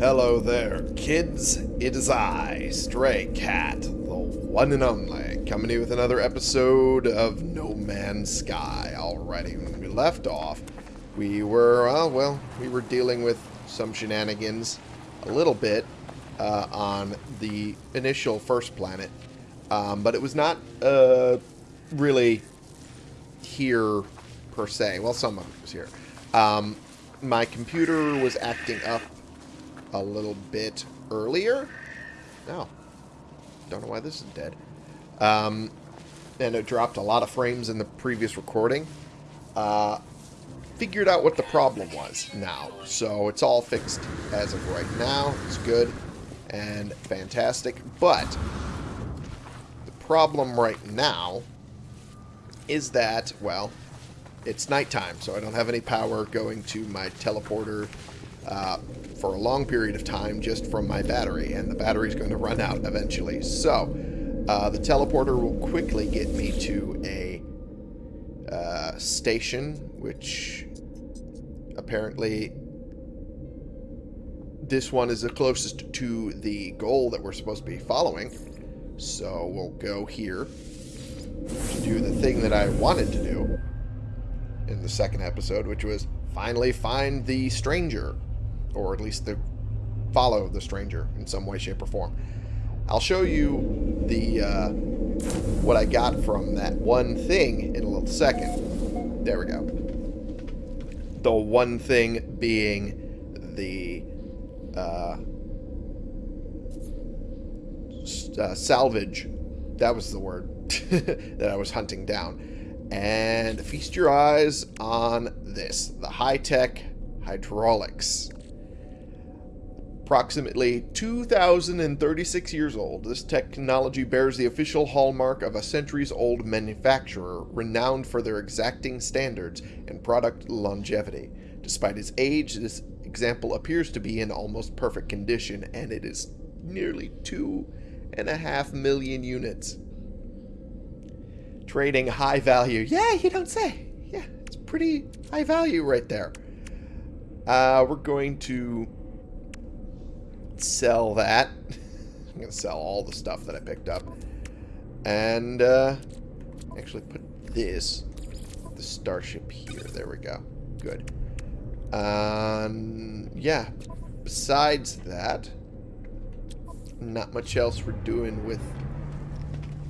Hello there, kids. It is I, Stray Cat, the one and only, coming here with another episode of No Man's Sky. Alrighty, when we left off, we were, uh, well, we were dealing with some shenanigans a little bit uh, on the initial first planet, um, but it was not uh, really here per se. Well, some of it was here. Um, my computer was acting up a little bit earlier. No. Don't know why this is dead. Um, and it dropped a lot of frames in the previous recording. Uh, figured out what the problem was now. So it's all fixed as of right now. It's good and fantastic. But the problem right now is that, well, it's nighttime, so I don't have any power going to my teleporter uh, for a long period of time just from my battery, and the battery's going to run out eventually. So, uh, the teleporter will quickly get me to a uh, station, which apparently this one is the closest to the goal that we're supposed to be following. So we'll go here to do the thing that I wanted to do in the second episode, which was finally find the stranger or at least the follow the stranger in some way, shape, or form. I'll show you the uh, what I got from that one thing in a little second. There we go. The one thing being the uh, uh, salvage. That was the word that I was hunting down. And feast your eyes on this. The high-tech hydraulics approximately 2,036 years old, this technology bears the official hallmark of a centuries-old manufacturer renowned for their exacting standards and product longevity. Despite its age, this example appears to be in almost perfect condition, and it is nearly two and a half million units. Trading high value. Yeah, you don't say. Yeah, it's pretty high value right there. Uh, we're going to sell that. I'm going to sell all the stuff that I picked up. And, uh, actually put this, the starship here. There we go. Good. Um, yeah. Besides that, not much else we're doing with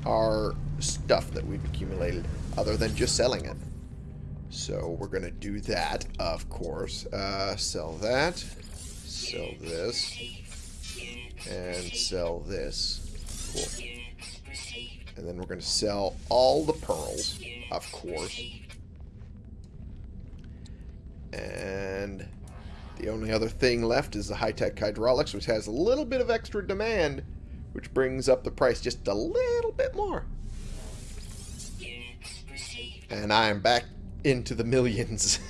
our stuff that we've accumulated other than just selling it. So we're going to do that, of course. Uh, sell that. Sell this and sell this. Cool. And then we're going to sell all the pearls, of course. And the only other thing left is the high-tech hydraulics, which has a little bit of extra demand, which brings up the price just a little bit more. And I am back into the millions.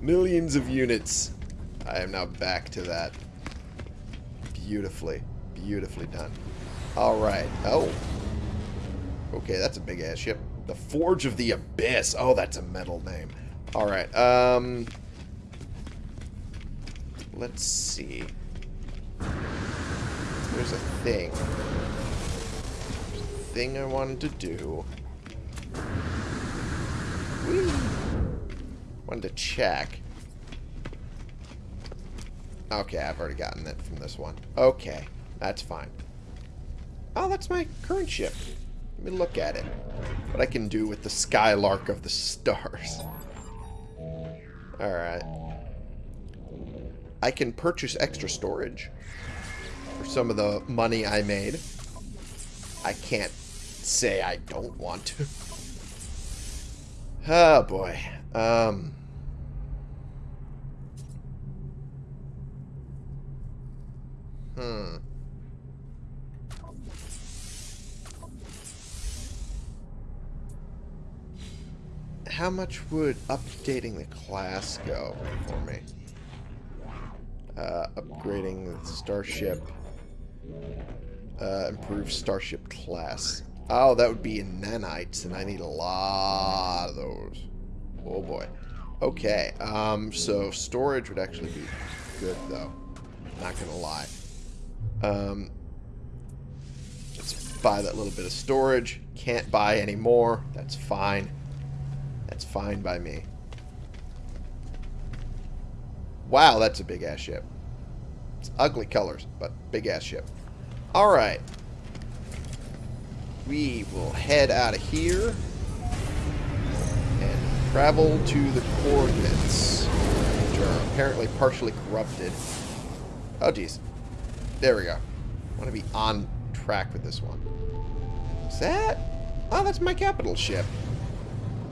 millions of units. I am now back to that. Beautifully. Beautifully done. Alright. Oh. Okay, that's a big-ass ship. The Forge of the Abyss. Oh, that's a metal name. Alright, um... Let's see. There's a thing. There's a thing I wanted to do. Whee! Wanted to check. Okay, I've already gotten it from this one. Okay, that's fine. Oh, that's my current ship. Let me look at it. What I can do with the Skylark of the Stars. Alright. I can purchase extra storage for some of the money I made. I can't say I don't want to. Oh, boy. Um... Hmm. How much would updating the class go for me? Uh, upgrading the starship. Uh, improve starship class. Oh, that would be in nanites, and I need a lot of those. Oh boy. Okay, um, so storage would actually be good, though. Not gonna lie. Um, let's buy that little bit of storage. Can't buy any more. That's fine. That's fine by me. Wow, that's a big-ass ship. It's ugly colors, but big-ass ship. Alright. We will head out of here and travel to the coordinates, which are apparently partially corrupted. Oh, geez. There we go. I want to be on track with this one. Is that? Oh, that's my capital ship.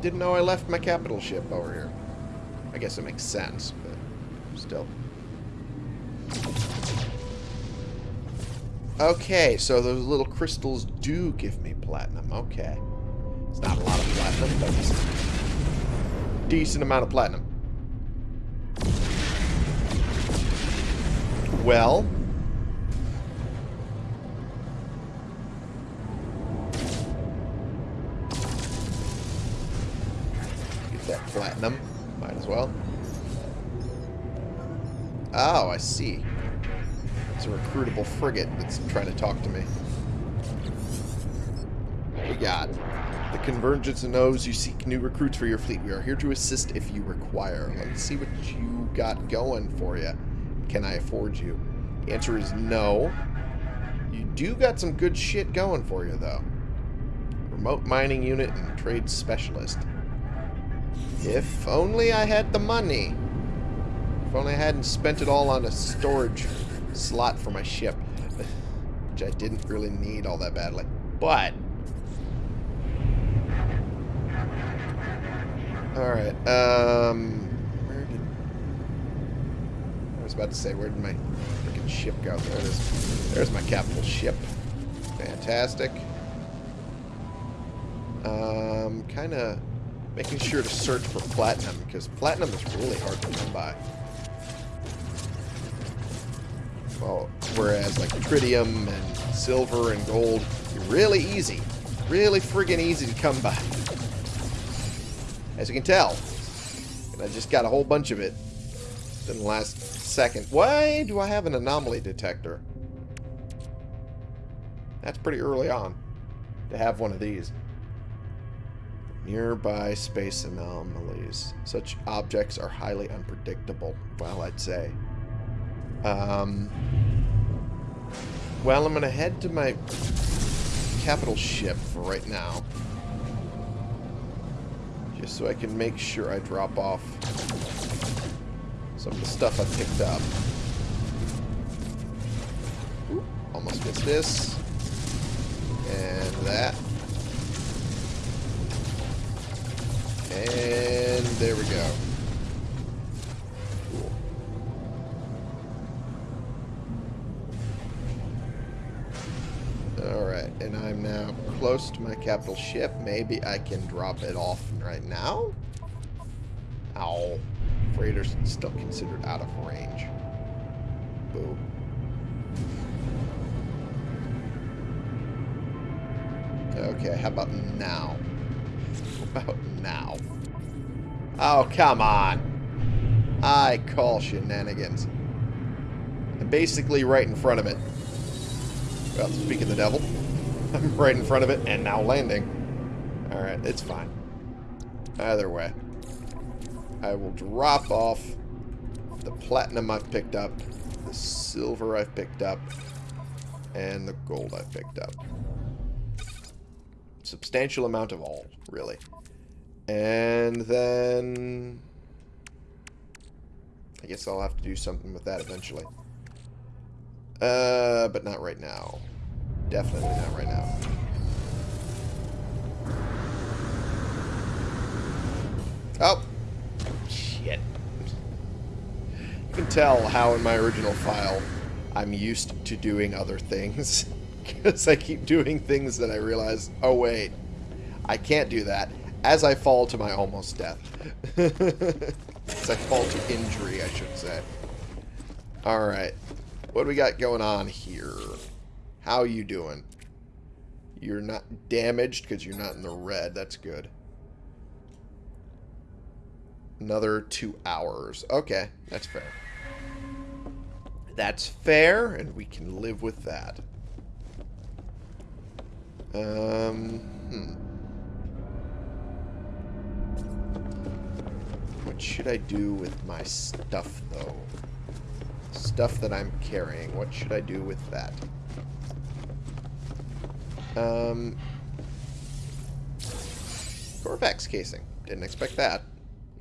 Didn't know I left my capital ship over here. I guess it makes sense, but still. Okay, so those little crystals do give me platinum. Okay. It's not a lot of platinum, but it's a decent amount of platinum. Well. Platinum. Might as well. Oh, I see. It's a recruitable frigate that's trying to talk to me. We got the Convergence knows you seek new recruits for your fleet. We are here to assist if you require. Let's see what you got going for you. Can I afford you? The answer is no. You do got some good shit going for you, though. Remote mining unit and trade specialist. If only I had the money. If only I hadn't spent it all on a storage slot for my ship. Which I didn't really need all that badly. But... Alright, um... Where did... I was about to say, where did my freaking ship go? There it is. There's my capital ship. Fantastic. Um, kind of making sure to search for platinum, because platinum is really hard to come by. Well, whereas like tritium and silver and gold, really easy. Really friggin' easy to come by. As you can tell. And I just got a whole bunch of it in the last second. Why do I have an anomaly detector? That's pretty early on to have one of these. Nearby space anomalies. Such objects are highly unpredictable. Well, I'd say. Um, well, I'm going to head to my capital ship for right now. Just so I can make sure I drop off some of the stuff I picked up. Ooh, almost gets this. And that. And there we go. Alright, and I'm now close to my capital ship. Maybe I can drop it off right now? Ow. Freighters still considered out of range. Boo. Okay, how about now? About now? Oh, come on. I call shenanigans. I'm basically right in front of it. Well, speaking the devil, I'm right in front of it and now landing. Alright, it's fine. Either way. I will drop off the platinum I've picked up, the silver I've picked up, and the gold I've picked up. Substantial amount of all, really. And then... I guess I'll have to do something with that eventually. Uh, but not right now. Definitely not right now. Oh! Shit. You can tell how in my original file I'm used to doing other things. Because I keep doing things that I realize, oh wait, I can't do that. As I fall to my almost death. As I fall to injury, I should say. Alright. What do we got going on here? How you doing? You're not damaged because you're not in the red. That's good. Another two hours. Okay, that's fair. That's fair, and we can live with that. Um, hmm. What should I do with my stuff, though? Stuff that I'm carrying. What should I do with that? Um, Korvax casing. Didn't expect that.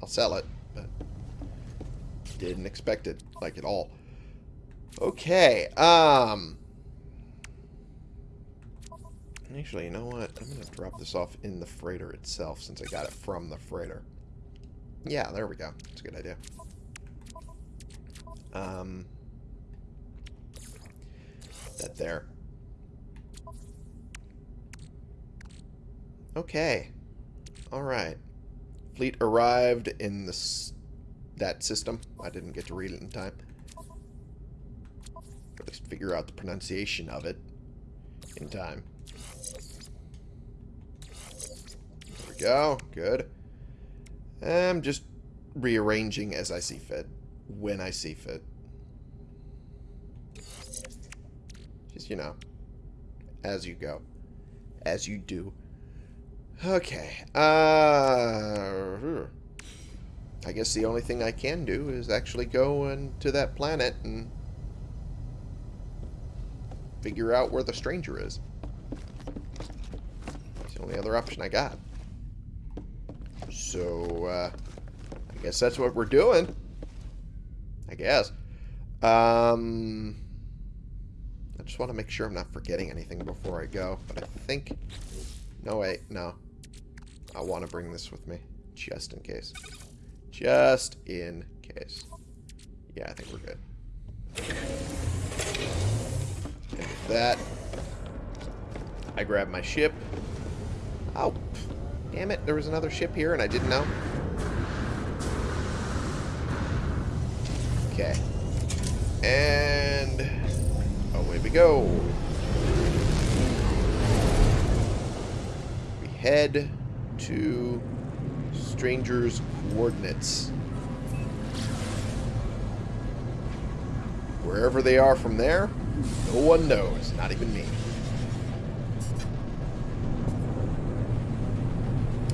I'll sell it, but didn't expect it, like, at all. Okay, um... Actually, you know what? I'm going to drop this off in the freighter itself since I got it from the freighter. Yeah, there we go. That's a good idea. Um, that there. Okay. Alright. Fleet arrived in this that system. I didn't get to read it in time. At least figure out the pronunciation of it in time. There we go. Good. I'm just rearranging as I see fit. When I see fit. Just, you know, as you go. As you do. Okay. Uh, I guess the only thing I can do is actually go into that planet and figure out where the stranger is. It's the only other option I got. So, uh, I guess that's what we're doing. I guess. Um, I just want to make sure I'm not forgetting anything before I go. But I think... No, wait. No. I want to bring this with me. Just in case. Just in case. Yeah, I think we're good. And with that, I grab my ship. Oh, damn it. There was another ship here and I didn't know. Okay. And away we go. We head to Stranger's coordinates. Wherever they are from there, no one knows, not even me.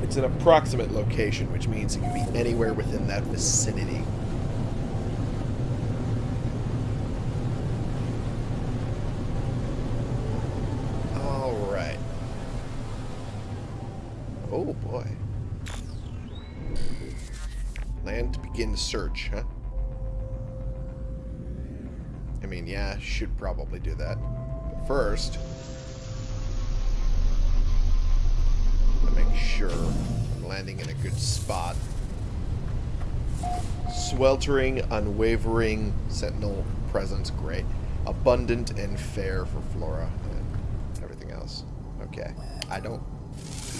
It's an approximate location, which means it can be anywhere within that vicinity. Alright. Oh boy. Land to begin search, huh? I mean, yeah, should probably do that. But first, to make sure I'm landing in a good spot. Sweltering, unwavering, sentinel presence, great. Abundant and fair for flora and everything else. Okay. I don't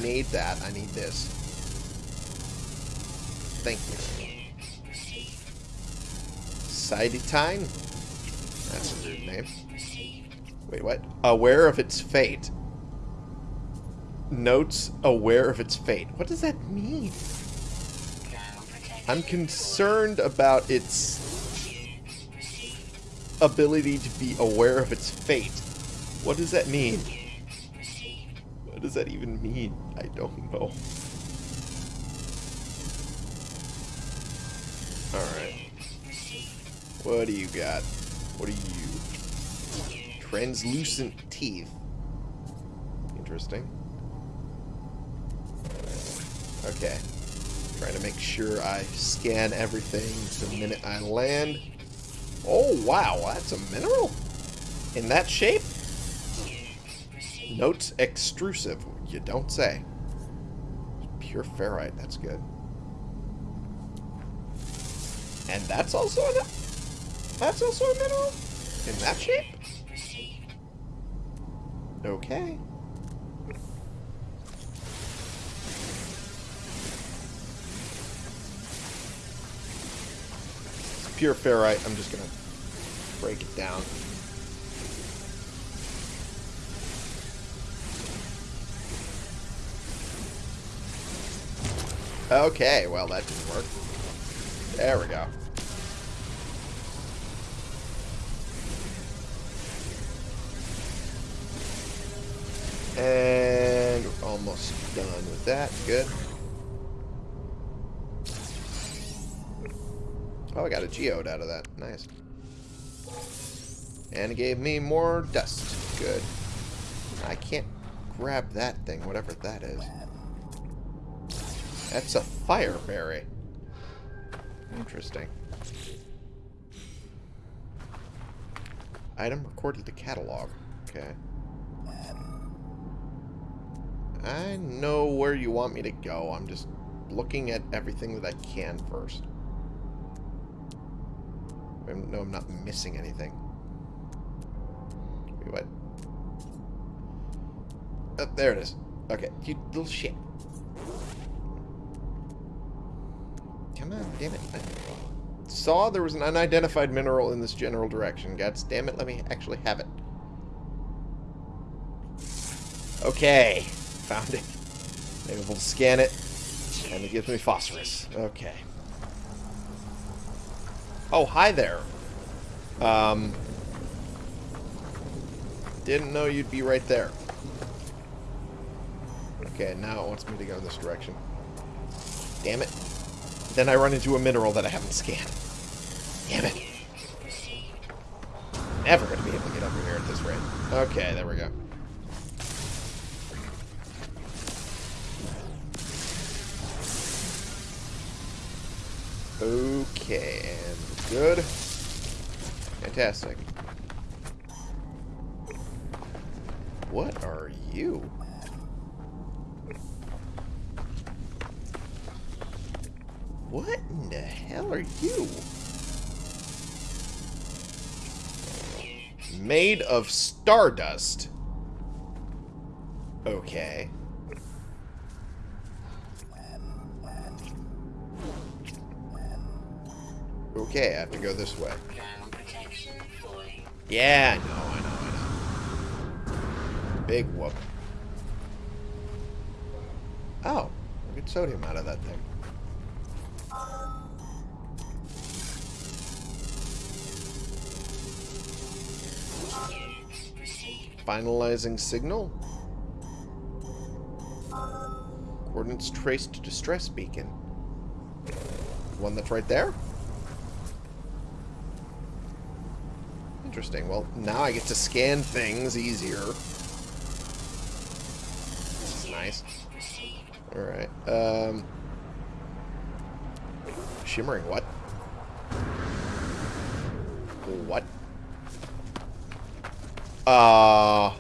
need that. I need this. Thank you. Sidetine? That's a weird name. Wait, what? Aware of its fate. Notes aware of its fate. What does that mean? I'm concerned about its ability to be aware of its fate. What does that mean? What does that even mean? I don't know. Alright. What do you got? What are you? Translucent teeth. Interesting. Okay. Trying to make sure I scan everything the minute I land. Oh, wow. That's a mineral? In that shape? Notes extrusive. You don't say. Pure ferrite. That's good. And that's also a... That's also a mineral? In that shape? Okay. Pure ferrite. I'm just going to break it down. Okay, well that didn't work. There we go. And we're almost done with that. Good. Oh, I got a geode out of that. Nice. And it gave me more dust. Good. I can't grab that thing, whatever that is. That's a fire berry. Interesting. Item recorded to catalog. Okay. I know where you want me to go. I'm just looking at everything that I can first. Know I'm not missing anything. Wait, what? Oh, there it is. Okay, you little shit. Come on, damn it. I saw there was an unidentified mineral in this general direction. God damn it, let me actually have it. Okay, found it. Maybe we'll scan it, and it gives me phosphorus. Okay. Oh, hi there. Um, didn't know you'd be right there. Okay, now it wants me to go this direction. Damn it. Then I run into a mineral that I haven't scanned. Damn it. Never going to be able to get over here at this rate. Okay, there we go. Okay, and good. Fantastic. What are you? What in the hell are you? Made of stardust. Okay. Okay, I have to go this way. Yeah, I know, I know, I know. Big whoop. Oh, get sodium out of that thing. Finalizing signal. Coordinates traced to distress beacon. One that's right there? Interesting. Well, now I get to scan things easier. This is nice. Alright. Um, shimmering what? What? Uh...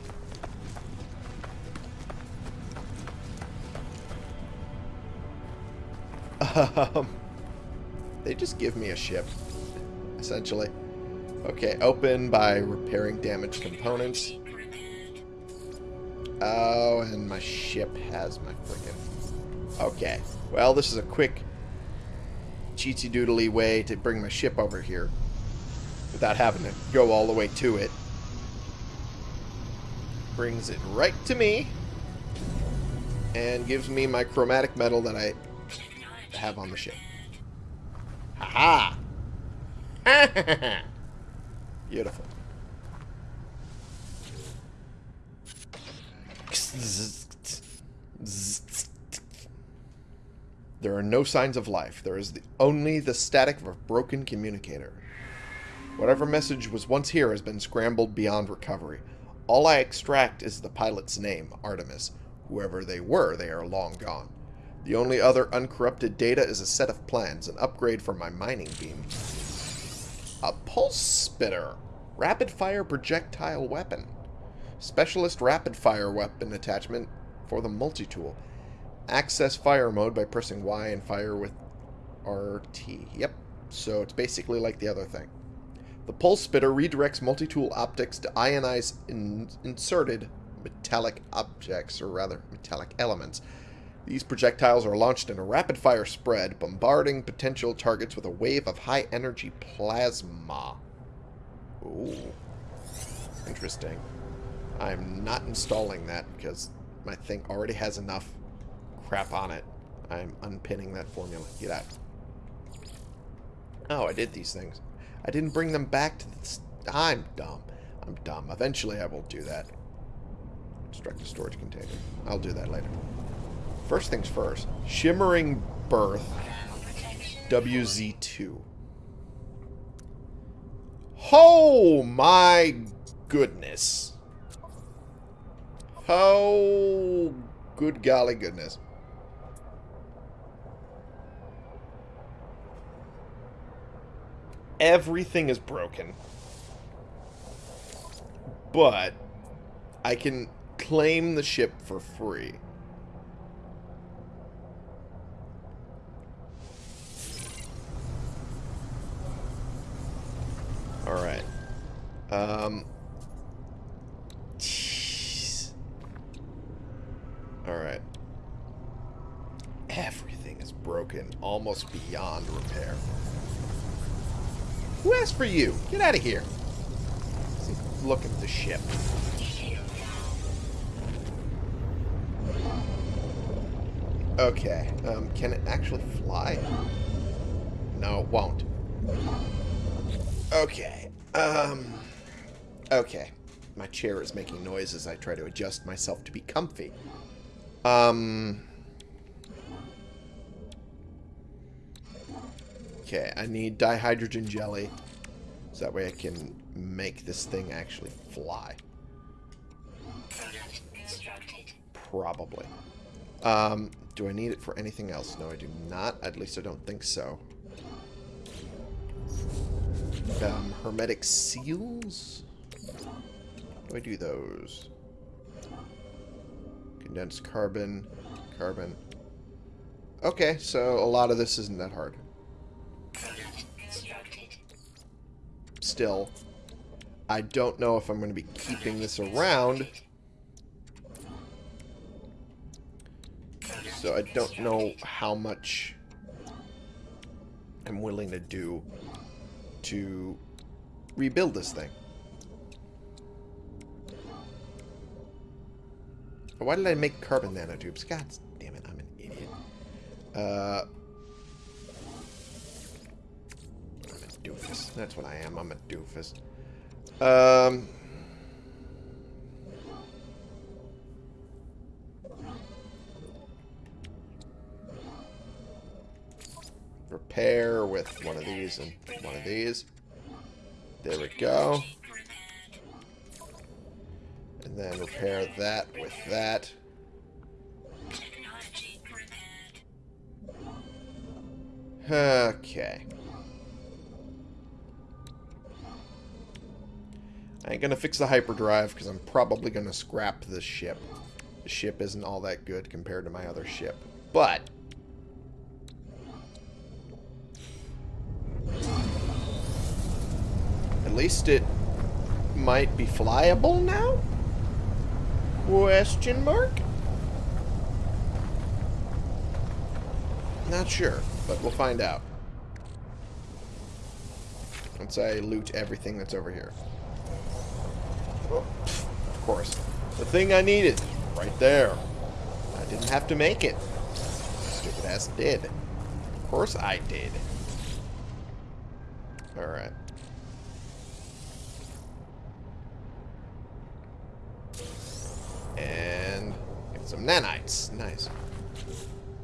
Um, they just give me a ship, essentially. Okay, open by repairing damaged components. Oh, and my ship has my freaking... Okay, well, this is a quick cheatsy doodly way to bring my ship over here without having to go all the way to it. Brings it right to me and gives me my chromatic metal that I have on the ship. Ha ha! Beautiful. There are no signs of life. There is the, only the static of a broken communicator. Whatever message was once here has been scrambled beyond recovery. All I extract is the pilot's name, Artemis. Whoever they were, they are long gone. The only other uncorrupted data is a set of plans, an upgrade for my mining beam. A pulse spitter. Rapid fire projectile weapon. Specialist rapid fire weapon attachment for the multi-tool. Access fire mode by pressing Y and fire with RT. Yep. So it's basically like the other thing. The pulse spitter redirects multi-tool optics to ionize in inserted metallic objects, or rather metallic elements. These projectiles are launched in a rapid-fire spread, bombarding potential targets with a wave of high-energy plasma. Ooh. Interesting. I'm not installing that because my thing already has enough crap on it. I'm unpinning that formula. Get out. Oh, I did these things. I didn't bring them back to the... I'm dumb. I'm dumb. Eventually I will do that. Construct a storage container. I'll do that later. First things first. Shimmering Birth WZ2. Oh my goodness. Oh, good golly goodness. Everything is broken. But I can claim the ship for free. Um. Jeez. Alright. Everything is broken, almost beyond repair. Who asked for you? Get out of here. Look at the ship. Okay. Um, can it actually fly? No, it won't. Okay. Um. Okay. My chair is making noise as I try to adjust myself to be comfy. Um. Okay, I need dihydrogen jelly. So that way I can make this thing actually fly. Probably. Um, do I need it for anything else? No, I do not. At least I don't think so. Um, hermetic seals? Do I do those? Condensed carbon, carbon. Okay, so a lot of this isn't that hard. Still, I don't know if I'm going to be keeping this around. So I don't know how much I'm willing to do to rebuild this thing. Why did I make carbon nanotubes? God damn it, I'm an idiot. Uh, I'm a doofus. That's what I am. I'm a doofus. Um... Repair with one of these and one of these. There we go. Then repair that with that. Okay. I ain't gonna fix the hyperdrive because I'm probably gonna scrap this ship. The ship isn't all that good compared to my other ship. But At least it might be flyable now? Question mark? Not sure, but we'll find out. Once I loot everything that's over here. Oh, of course. The thing I needed. Right there. I didn't have to make it. Stupid ass did. Of course I did. Alright. And get some nanites. Nice.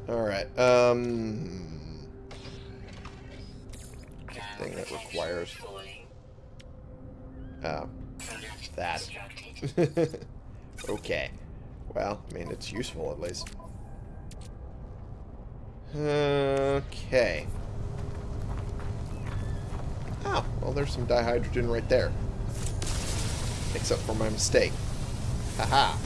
Alright. Um, thing that requires... Oh. That. okay. Well, I mean, it's useful at least. Okay. Oh, well, there's some dihydrogen right there. Except for my mistake. Haha.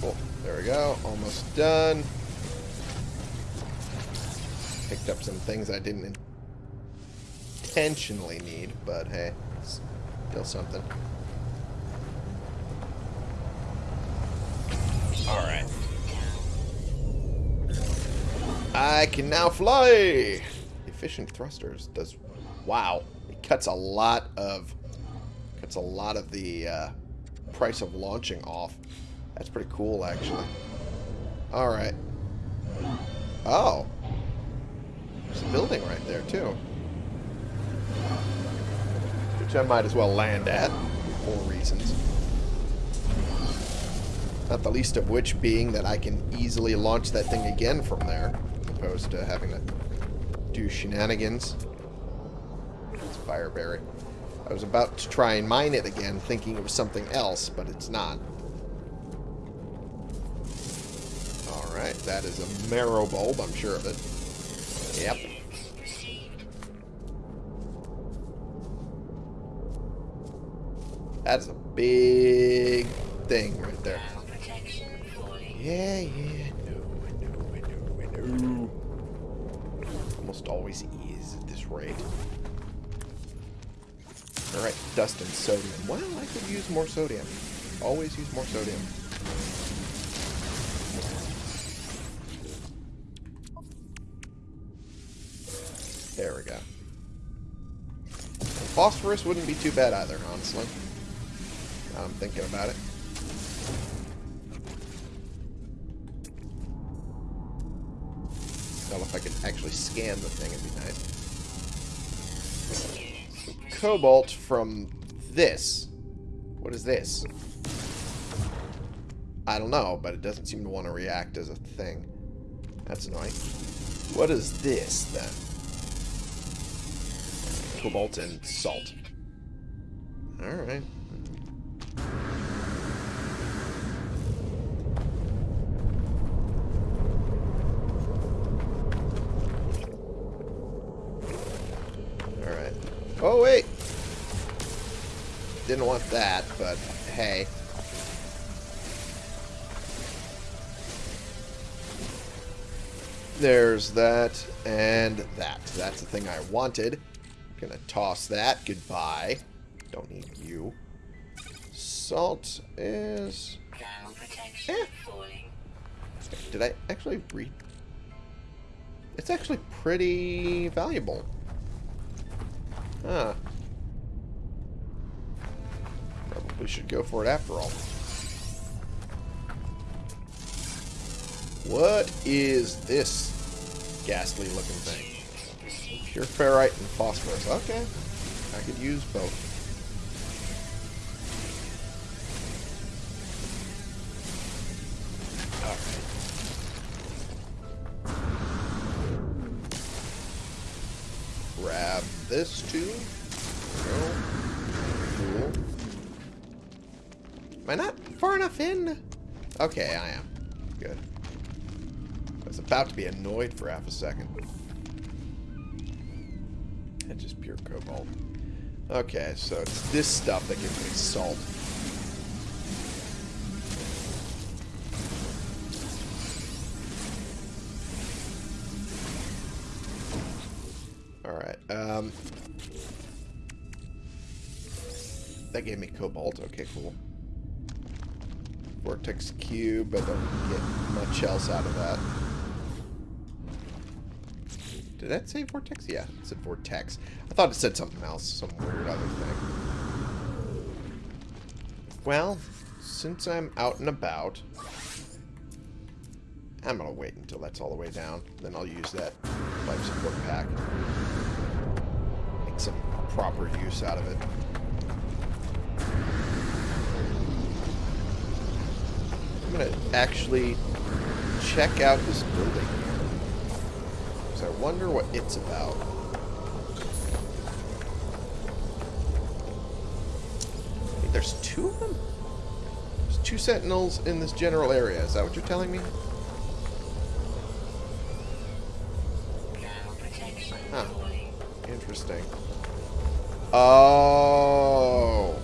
Cool. There we go. Almost done. Picked up some things I didn't intentionally need, but hey, still something. Alright. I can now fly! Efficient thrusters does... Wow. It cuts a lot of cuts a lot of the uh, price of launching off. That's pretty cool, actually. All right. Oh. There's a building right there, too. Which I might as well land at for reasons. Not the least of which being that I can easily launch that thing again from there, as opposed to having to do shenanigans. It's Fireberry. I was about to try and mine it again, thinking it was something else, but it's not. That is a marrow bulb, I'm sure of it. Yep. That's a big thing right there. Yeah, yeah, no, know, I know, Almost always is at this rate. Alright, dust and sodium. Well, I could use more sodium. Always use more sodium. Phosphorus wouldn't be too bad either, honestly. Now I'm thinking about it. Well, if I could actually scan the thing, it'd be nice. Cobalt from this. What is this? I don't know, but it doesn't seem to want to react as a thing. That's annoying. What is this, then? Cobalt and salt. Alright. Alright. Oh, wait! Didn't want that, but hey. There's that and that. That's the thing I wanted. Gonna toss that. Goodbye. Don't need you. Salt is... Eh. Did I actually read? It's actually pretty valuable. Huh. Probably should go for it after all. What is this ghastly looking thing? Pure ferrite and phosphorus. Okay. I could use both. Grab this too. No. Cool. Am I not far enough in? Okay, I am. Good. I was about to be annoyed for half a second. Just pure cobalt. Okay, so it's this stuff that gives me salt. Alright, um... That gave me cobalt. Okay, cool. Vortex cube. I don't get much else out of that. Did that say vortex? Yeah, it said vortex. I thought it said something else. Some weird other thing. Well, since I'm out and about, I'm going to wait until that's all the way down. Then I'll use that life support pack. Make some proper use out of it. I'm going to actually check out this building. Because I wonder what it's about. There's two of them? There's two sentinels in this general area. Is that what you're telling me? Huh. Interesting. Oh.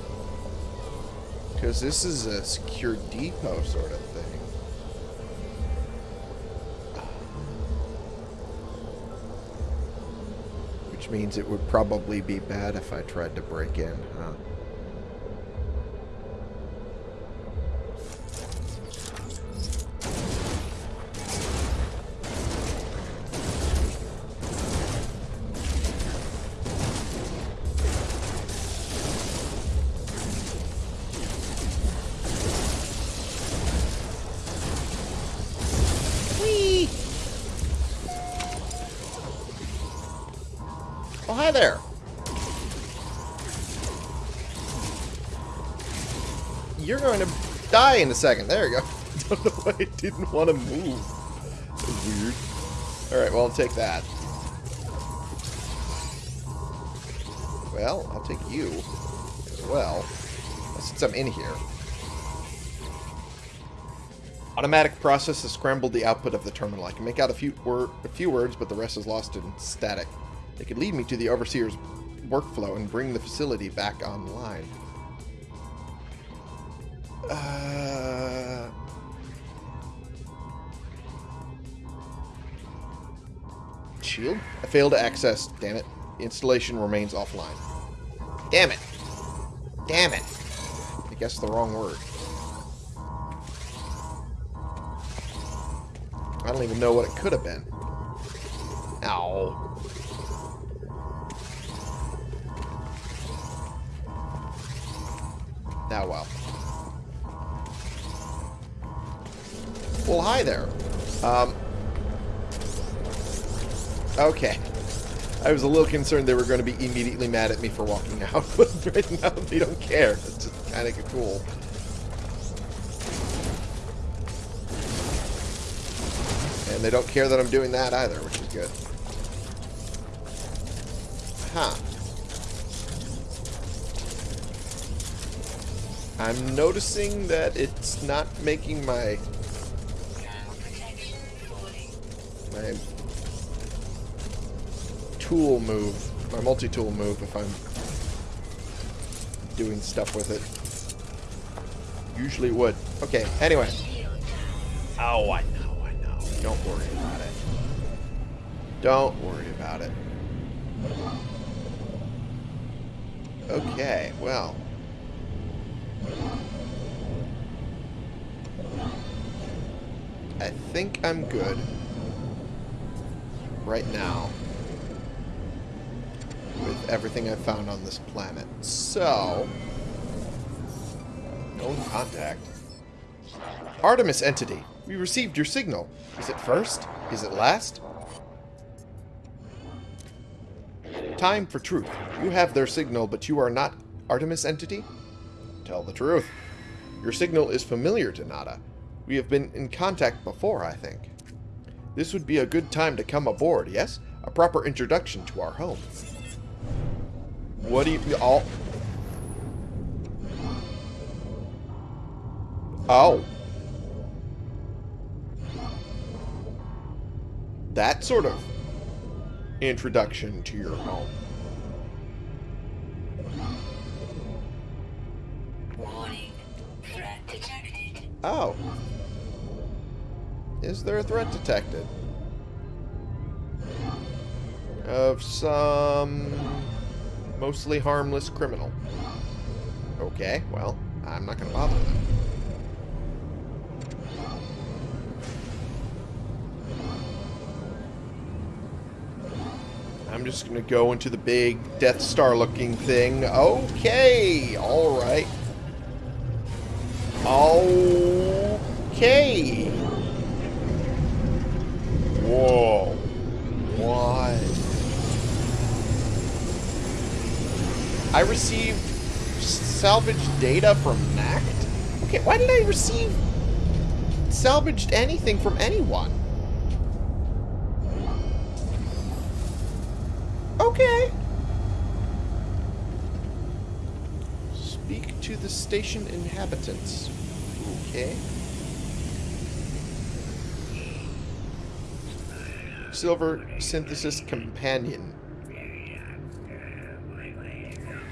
Because this is a secure depot sort of thing. Means it would probably be bad if I tried to break in, huh? Oh, there! You're going to die in a second. There you go. Don't know why I didn't want to move. Weird. Alright, well, I'll take that. Well, I'll take you as well. Since I'm in here. Automatic process has scrambled the output of the terminal. I can make out a few, wor a few words, but the rest is lost in static. They could lead me to the Overseer's workflow and bring the facility back online. Uh... Shield? I failed to access. Damn it. The installation remains offline. Damn it. Damn it. I guess the wrong word. I don't even know what it could have been. Ow. Well. Well, hi there. Um, okay. I was a little concerned they were going to be immediately mad at me for walking out, but right now they don't care. It's just kind of cool. And they don't care that I'm doing that either, which is good. Huh. I'm noticing that it's not making my my tool move, my multi-tool move if I'm doing stuff with it. Usually would. Okay, anyway. Oh, I know, I know. Don't worry about it. Don't worry about it. Okay, well. I think I'm good right now with everything I've found on this planet. So, no contact. Artemis entity, we received your signal. Is it first? Is it last? Time for truth. You have their signal, but you are not Artemis entity? Tell the truth. Your signal is familiar to Nada. We have been in contact before, I think. This would be a good time to come aboard, yes? A proper introduction to our home. What do you... all? Oh. That sort of introduction to your home. Warning. Threat detected. Oh. Is there a threat detected? Of some mostly harmless criminal. Okay, well, I'm not going to bother him. I'm just going to go into the big Death Star looking thing. Okay, alright. Okay. Whoa. What? I received salvaged data from NACT? Okay, why did I receive salvaged anything from anyone? Okay. Speak to the station inhabitants. Okay. Silver Synthesis Companion.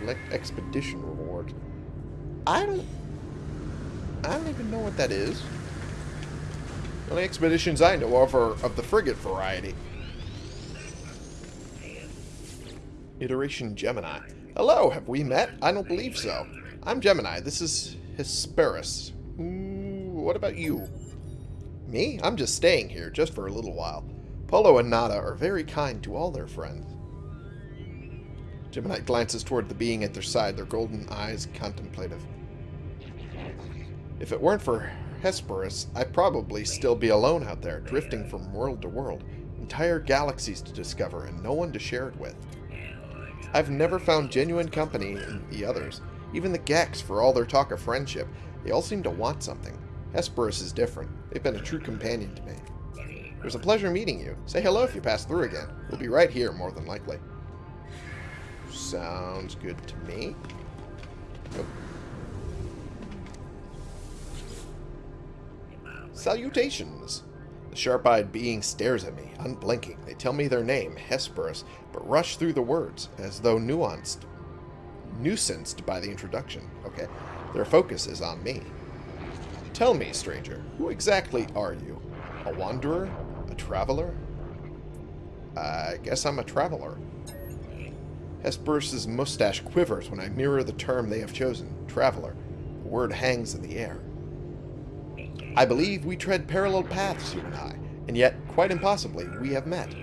Collect Expedition Reward. I don't... I don't even know what that is. The only expeditions I know of are of the frigate variety. Iteration Gemini. Hello, have we met? I don't believe so. I'm Gemini. This is Hesperus. What about you? Me? I'm just staying here, just for a little while. Polo and Nada are very kind to all their friends. Gemini glances toward the being at their side, their golden eyes contemplative. If it weren't for Hesperus, I'd probably still be alone out there, drifting from world to world. Entire galaxies to discover, and no one to share it with. I've never found genuine company in the others. Even the Gex, for all their talk of friendship, they all seem to want something. Hesperus is different. They've been a true companion to me. It was a pleasure meeting you. Say hello if you pass through again. We'll be right here, more than likely. Sounds good to me. Nope. Salutations! The sharp-eyed being stares at me, unblinking. They tell me their name, Hesperus, but rush through the words, as though nuanced, nuisanced by the introduction. Okay, their focus is on me. Tell me, stranger, who exactly are you? A wanderer? A traveler? I guess I'm a traveler. Hesperus's mustache quivers when I mirror the term they have chosen, traveler. The word hangs in the air. I believe we tread parallel paths, you and I, and yet, quite impossibly, we have met.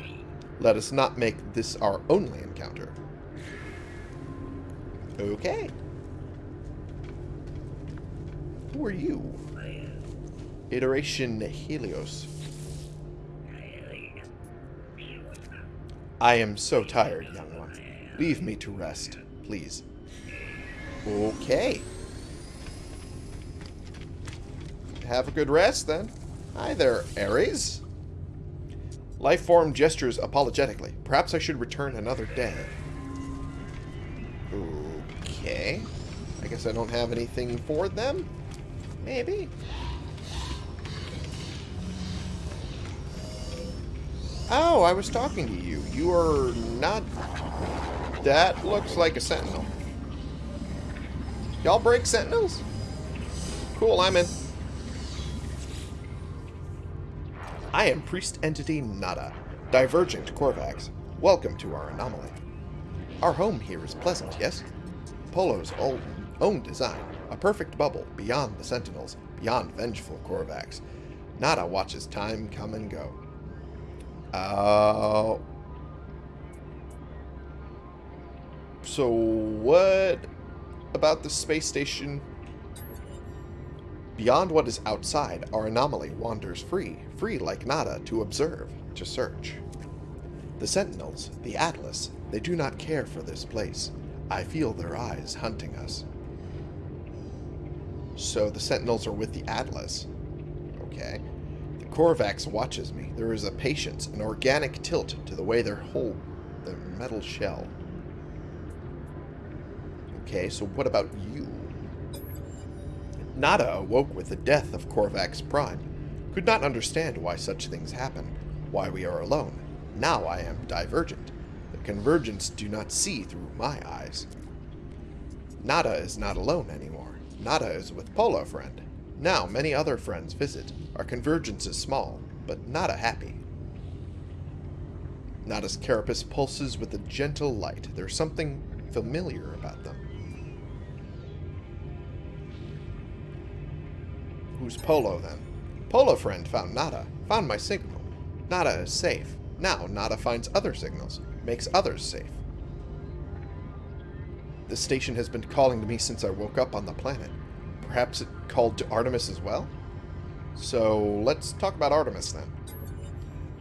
Let us not make this our only encounter. Okay. Who are you? Iteration Helios. I am so tired, young one. Leave me to rest, please. Okay. Have a good rest, then. Hi there, Ares. Lifeform gestures apologetically. Perhaps I should return another day. Okay. I guess I don't have anything for them? Maybe. Oh, I was talking to you. You are not... That looks like a sentinel. Y'all break sentinels? Cool, I'm in. I am Priest Entity Nada, Divergent Korvax. Welcome to our anomaly. Our home here is pleasant, yes? Polo's own, own design, a perfect bubble beyond the Sentinels, beyond vengeful Korvax. Nada watches time come and go. Uh, so what about the space station? Beyond what is outside, our anomaly wanders free, free like Nada to observe, to search. The Sentinels, the Atlas, they do not care for this place. I feel their eyes hunting us. So the Sentinels are with the Atlas. Okay. The Korvax watches me. There is a patience, an organic tilt to the way they hold the metal shell. Okay, so what about you? Nada awoke with the death of Korvax Prime. Could not understand why such things happen, why we are alone. Now I am divergent. The convergence do not see through my eyes. Nada is not alone anymore. Nada is with Polo friend. Now many other friends visit. Our convergence is small, but Nada happy. Nada's carapace pulses with a gentle light. There's something familiar about them. Who's Polo, then? Polo friend found Nada. Found my signal. Nada is safe. Now Nada finds other signals. Makes others safe. The station has been calling to me since I woke up on the planet. Perhaps it called to Artemis as well? So, let's talk about Artemis then.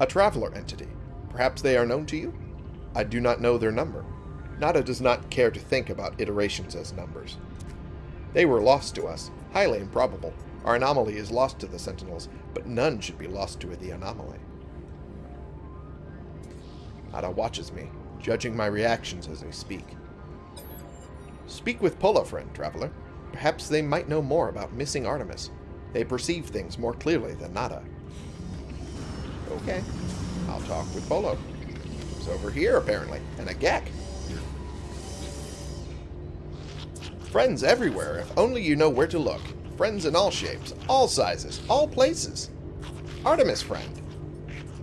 A traveler entity. Perhaps they are known to you? I do not know their number. Nada does not care to think about iterations as numbers. They were lost to us. Highly improbable. Our anomaly is lost to the Sentinels, but none should be lost to the anomaly. Nada watches me, judging my reactions as I speak. Speak with Polo, friend, traveler. Perhaps they might know more about missing Artemis. They perceive things more clearly than Nada. Okay. I'll talk with Polo. He's over here, apparently. And a Gek. Friends everywhere, if only you know where to look. Friends in all shapes, all sizes, all places. Artemis friend.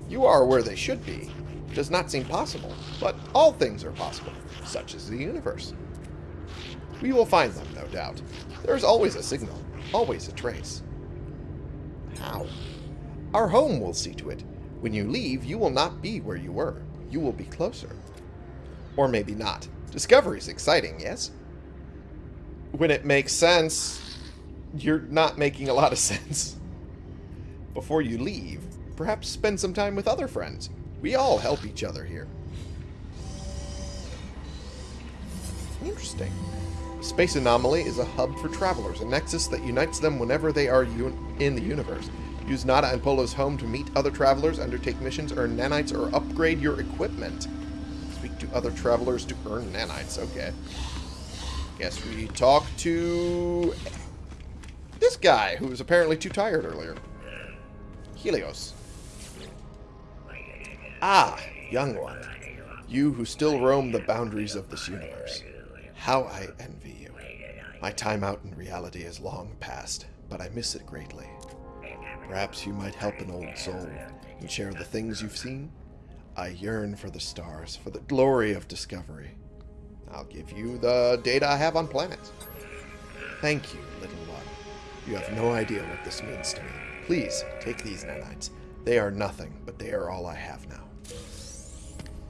You are where they should be. Does not seem possible, but all things are possible, such is the universe. We will find them, no doubt. There is always a signal, always a trace. How? Our home will see to it. When you leave, you will not be where you were. You will be closer. Or maybe not. Discovery's exciting, yes? When it makes sense, you're not making a lot of sense. Before you leave, perhaps spend some time with other friends. We all help each other here. Interesting. Space Anomaly is a hub for travelers, a nexus that unites them whenever they are in the universe. Use Nada and Polo's home to meet other travelers, undertake missions, earn nanites, or upgrade your equipment. Speak to other travelers to earn nanites. Okay. Guess we talk to this guy, who was apparently too tired earlier. Helios. Ah, young one. You who still roam the boundaries of this universe. How I envy. My time out in reality is long past, but I miss it greatly. Perhaps you might help an old soul and share the things you've seen? I yearn for the stars, for the glory of discovery. I'll give you the data I have on planets. Thank you, little one. You have no idea what this means to me. Please, take these nanites. They are nothing, but they are all I have now.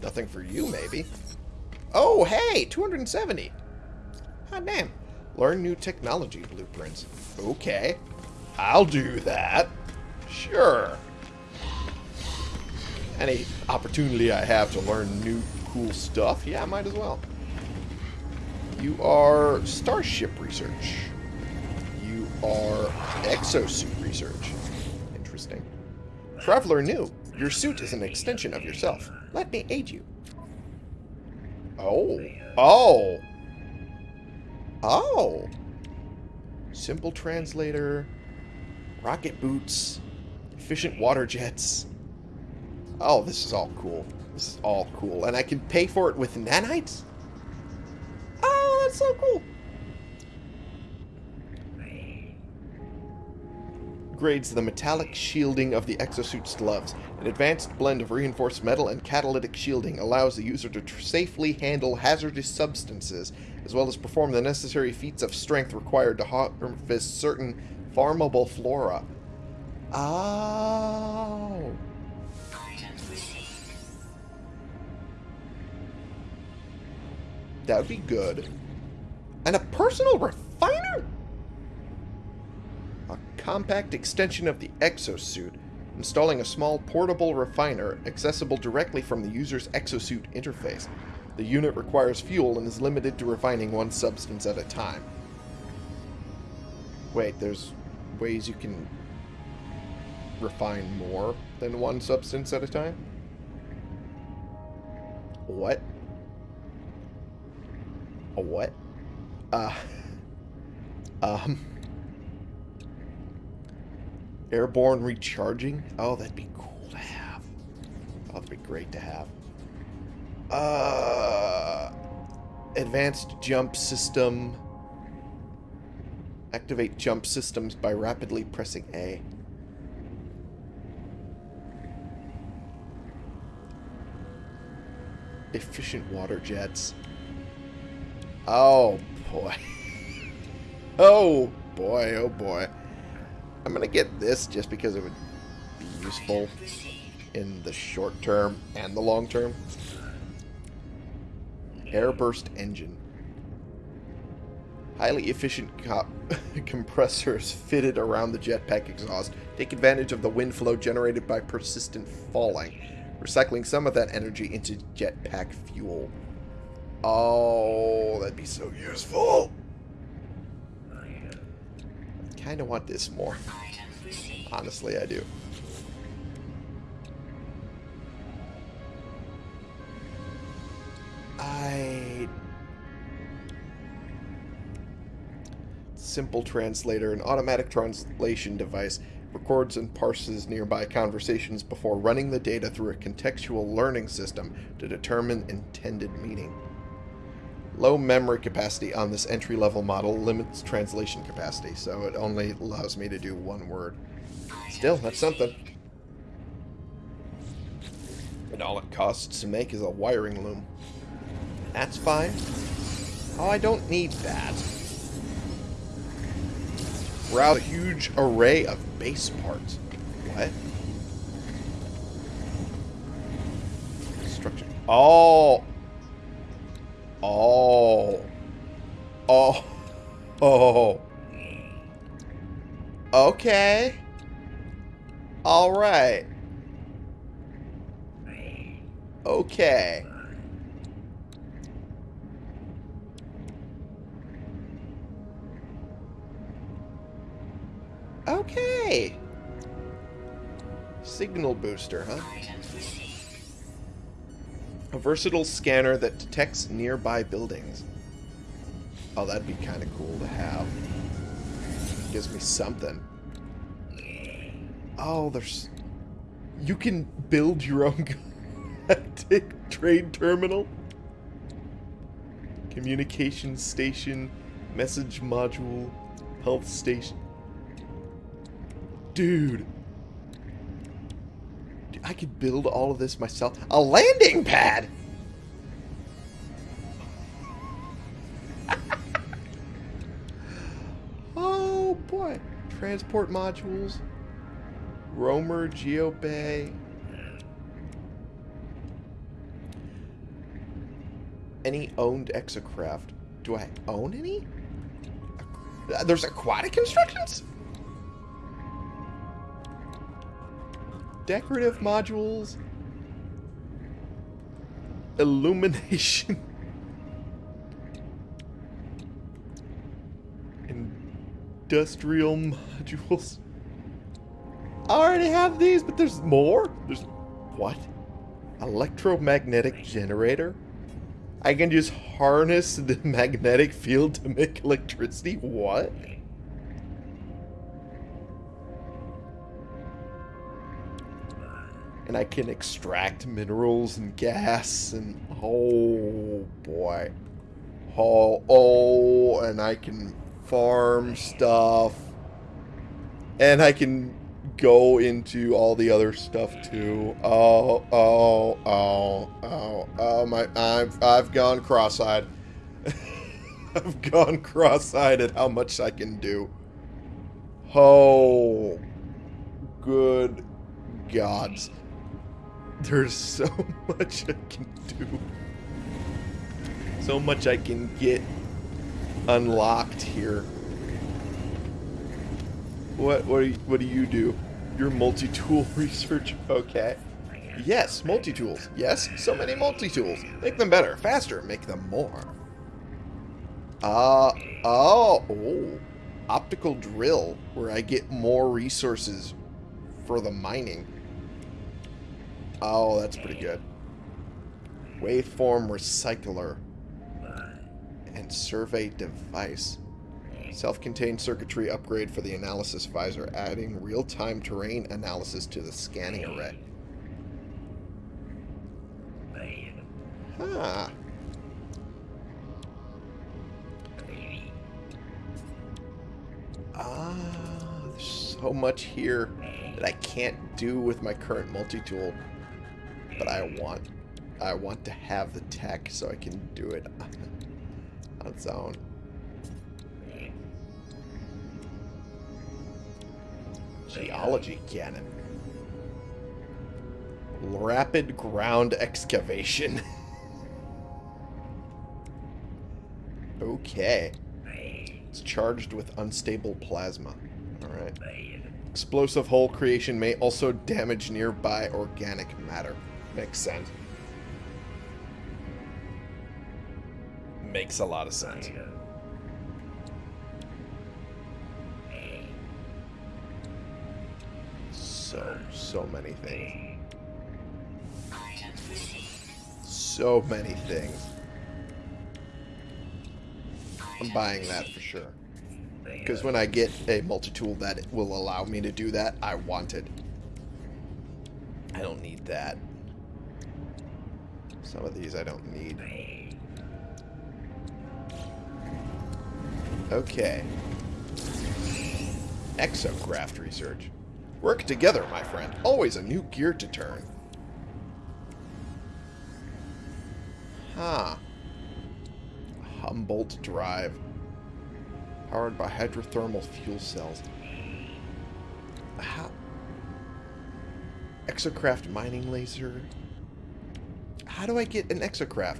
Nothing for you, maybe. Oh, hey, 270. Hot damn. Learn new technology blueprints. Okay. I'll do that. Sure. Any opportunity I have to learn new cool stuff, yeah, I might as well. You are Starship Research. You are Exosuit Research. Interesting. Traveler New. Your suit is an extension of yourself. Let me aid you. Oh. Oh. Oh. Simple translator. Rocket boots. Efficient water jets. Oh, this is all cool. This is all cool. And I can pay for it with nanites? Oh, that's so cool. Grades the metallic shielding of the exosuit's gloves. An advanced blend of reinforced metal and catalytic shielding allows the user to safely handle hazardous substances, as well as perform the necessary feats of strength required to harvest certain farmable flora. Oh. That would be good. And a personal refiner? Compact extension of the exosuit, installing a small portable refiner accessible directly from the user's exosuit interface. The unit requires fuel and is limited to refining one substance at a time. Wait, there's ways you can refine more than one substance at a time? What? A what? Uh. Um. Airborne recharging? Oh, that'd be cool to have. Oh, that'd be great to have. Uh. Advanced jump system. Activate jump systems by rapidly pressing A. Efficient water jets. Oh, boy. oh, boy, oh, boy. I'm going to get this just because it would be useful in the short term and the long term. Airburst engine. Highly efficient co compressors fitted around the jetpack exhaust take advantage of the wind flow generated by persistent falling, recycling some of that energy into jetpack fuel. Oh, that'd be so useful. Kind of want this more. Honestly, I do. I... Simple translator, an automatic translation device, records and parses nearby conversations before running the data through a contextual learning system to determine intended meaning. Low memory capacity on this entry-level model limits translation capacity, so it only allows me to do one word. Still, that's something. And all it costs to make is a wiring loom. That's fine. Oh, I don't need that. Route a huge array of base parts. What? Structure. Oh. Oh. Oh. Oh. Okay. All right. Okay. Okay. Signal booster, huh? A versatile scanner that detects nearby buildings. Oh, that'd be kind of cool to have. Gives me something. Oh, there's... You can build your own trade terminal? Communication station, message module, health station. Dude. I could build all of this myself. A landing pad! oh boy. Transport modules. Roamer, GeoBay. Any owned exocraft. Do I own any? There's aquatic constructions? Decorative modules. Illumination. Industrial modules. I already have these, but there's more? There's... What? Electromagnetic generator? I can just harness the magnetic field to make electricity? What? And I can extract minerals and gas and... Oh, boy. Oh, oh, and I can farm stuff. And I can go into all the other stuff too. Oh, oh, oh, oh, oh my! I've I've gone cross-eyed. I've gone cross-eyed at how much I can do. Oh, good gods! There's so much I can do. So much I can get unlocked here. What what do you, what do you do? You're multi-tool research. Okay. Yes, multi-tools. Yes, so many multi-tools. Make them better, faster, make them more. Uh oh, oh. Optical drill where I get more resources for the mining. Oh, that's pretty good. Waveform recycler and survey device. Self-contained circuitry upgrade for the analysis visor, adding real-time terrain analysis to the scanning array. Huh. Ah, there's so much here that I can't do with my current multi-tool. But I want, I want to have the tech so I can do it on its own. Geology cannon. Rapid ground excavation. okay. It's charged with unstable plasma. Alright. Explosive hole creation may also damage nearby organic matter. Makes sense. Makes a lot of sense. So, so many things. So many things. I'm buying that for sure. Because when I get a multi-tool that will allow me to do that, I want it. I don't need that. Some of these I don't need. Okay. Exocraft research. Work together, my friend. Always a new gear to turn. Huh. Humboldt Drive. Powered by hydrothermal fuel cells. How? Exocraft mining laser. How do I get an exocraft?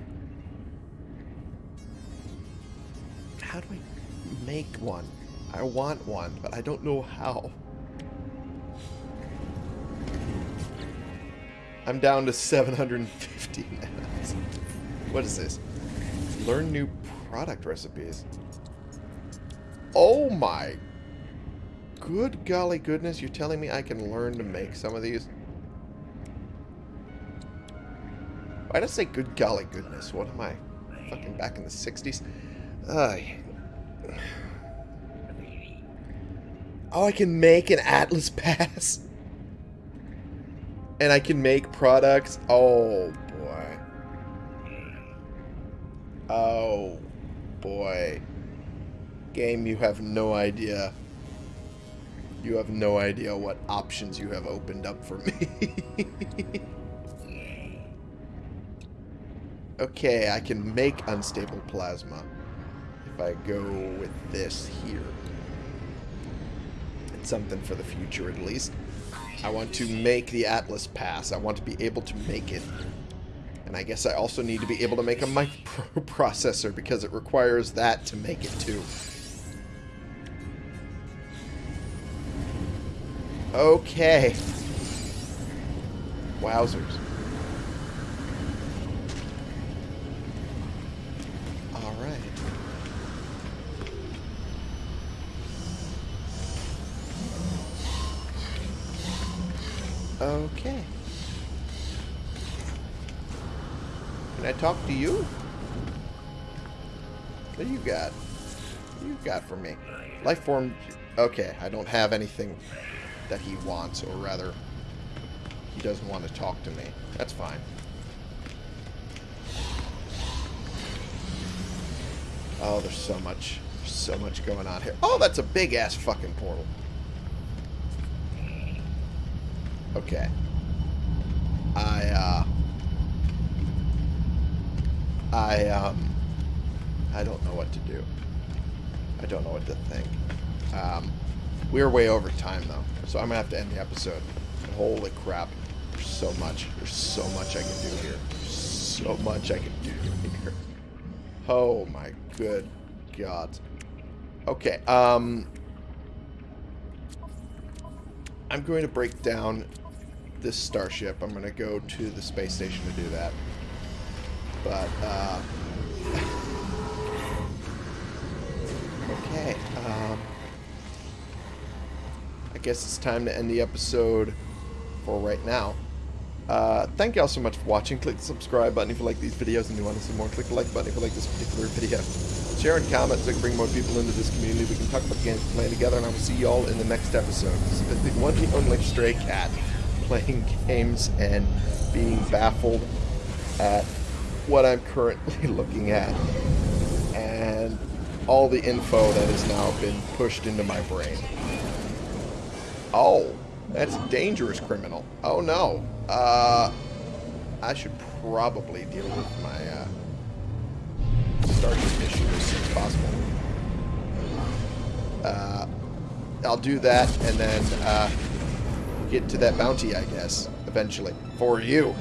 How do I make one? I want one, but I don't know how. I'm down to 750 now. What is this? Learn new product recipes. Oh my Good golly goodness, you're telling me I can learn to make some of these? Why did I say good golly goodness? What am I? Fucking back in the 60s? Uh, oh, I can make an Atlas Pass. And I can make products. Oh, boy. Oh, boy. Game, you have no idea. You have no idea what options you have opened up for me. okay, I can make unstable plasma if I go with this here. It's something for the future at least. I want to make the Atlas Pass. I want to be able to make it. And I guess I also need to be able to make a microprocessor because it requires that to make it too. Okay. Wowzers. Alright. Okay. Can I talk to you? What do you got? What do you got for me? Life form... Okay, I don't have anything that he wants, or rather, he doesn't want to talk to me. That's fine. Oh, there's so much, so much going on here. Oh, that's a big-ass fucking portal. Okay. I, uh... I, um... I don't know what to do. I don't know what to think. Um... We're way over time, though, so I'm going to have to end the episode. Holy crap. There's so much. There's so much I can do here. So much I can do here. Oh, my good God. Okay, um... I'm going to break down this starship. I'm going to go to the space station to do that. But, uh... okay, um... I guess it's time to end the episode for right now. Uh, thank you all so much for watching. Click the subscribe button if you like these videos and you want to see more. Click the like button if you like this particular video. Share and comment so we can bring more people into this community. We can talk about the games we play together, and I will see you all in the next episode. This is the one and only Stray Cat playing games and being baffled at what I'm currently looking at and all the info that has now been pushed into my brain. Oh, that's dangerous criminal. Oh no. Uh, I should probably deal with my uh, starship issue as soon as possible. Uh, I'll do that and then uh, get to that bounty, I guess, eventually. For you.